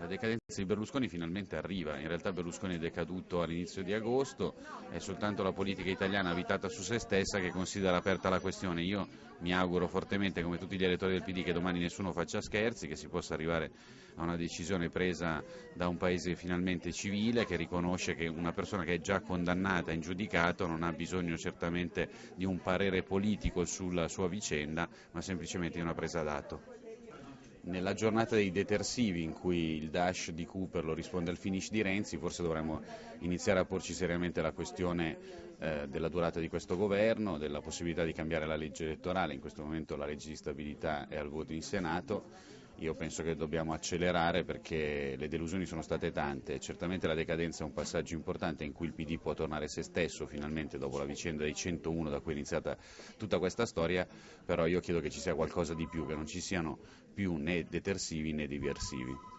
La decadenza di Berlusconi finalmente arriva, in realtà Berlusconi è decaduto all'inizio di agosto, è soltanto la politica italiana abitata su se stessa che considera aperta la questione. Io mi auguro fortemente, come tutti gli elettori del PD, che domani nessuno faccia scherzi, che si possa arrivare a una decisione presa da un paese finalmente civile che riconosce che una persona che è già condannata in giudicato non ha bisogno certamente di un parere politico sulla sua vicenda, ma semplicemente di una presa d'atto. Nella giornata dei detersivi in cui il dash di Cooper lo risponde al finish di Renzi, forse dovremmo iniziare a porci seriamente la questione eh, della durata di questo governo, della possibilità di cambiare la legge elettorale, in questo momento la legge di stabilità è al voto in Senato io penso che dobbiamo accelerare perché le delusioni sono state tante, certamente la decadenza è un passaggio importante in cui il PD può tornare se stesso finalmente dopo la vicenda dei 101 da cui è iniziata tutta questa storia, però io chiedo che ci sia qualcosa di più, che non ci siano più né detersivi né diversivi.